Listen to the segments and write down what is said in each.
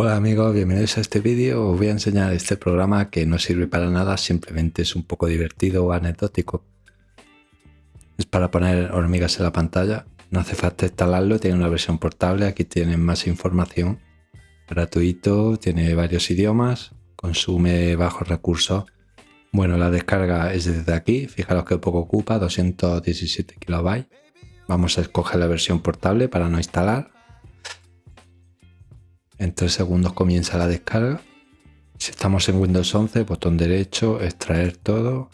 Hola amigos, bienvenidos a este vídeo. Os voy a enseñar este programa que no sirve para nada, simplemente es un poco divertido o anecdótico. Es para poner hormigas en la pantalla. No hace falta instalarlo, tiene una versión portable, aquí tienen más información. Gratuito, tiene varios idiomas, consume bajos recursos. Bueno, la descarga es desde aquí, fijaros que poco ocupa, 217 kilobytes. Vamos a escoger la versión portable para no instalar en 3 segundos comienza la descarga. Si estamos en Windows 11, botón derecho, extraer todo.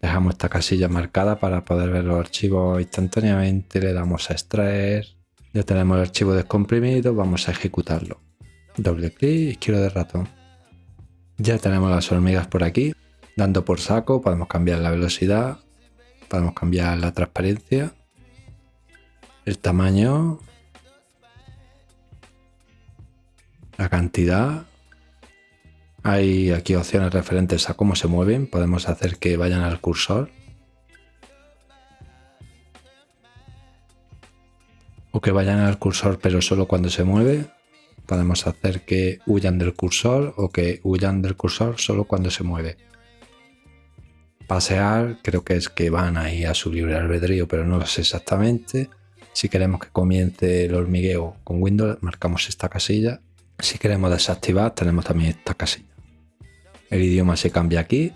Dejamos esta casilla marcada para poder ver los archivos instantáneamente. Le damos a extraer. Ya tenemos el archivo descomprimido, vamos a ejecutarlo. Doble clic, izquierdo de ratón. Ya tenemos las hormigas por aquí. Dando por saco podemos cambiar la velocidad, podemos cambiar la transparencia, el tamaño, la cantidad. Hay aquí opciones referentes a cómo se mueven. Podemos hacer que vayan al cursor. O que vayan al cursor pero solo cuando se mueve. Podemos hacer que huyan del cursor o que huyan del cursor solo cuando se mueve. Pasear creo que es que van ahí a su libre albedrío, pero no lo sé exactamente. Si queremos que comience el hormigueo con Windows, marcamos esta casilla si queremos desactivar, tenemos también esta casilla. El idioma se cambia aquí.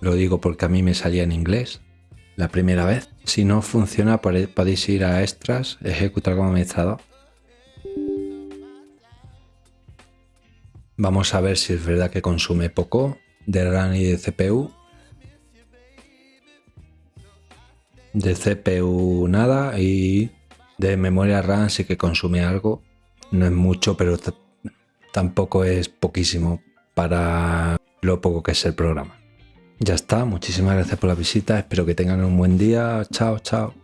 Lo digo porque a mí me salía en inglés la primera vez. Si no funciona, podéis ir a extras, ejecutar como administrador. Vamos a ver si es verdad que consume poco de RAM y de CPU. De CPU nada y de memoria RAM sí que consume algo no es mucho, pero tampoco es poquísimo para lo poco que es el programa. Ya está, muchísimas gracias por la visita, espero que tengan un buen día, chao, chao.